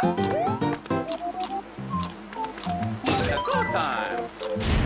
Cool time!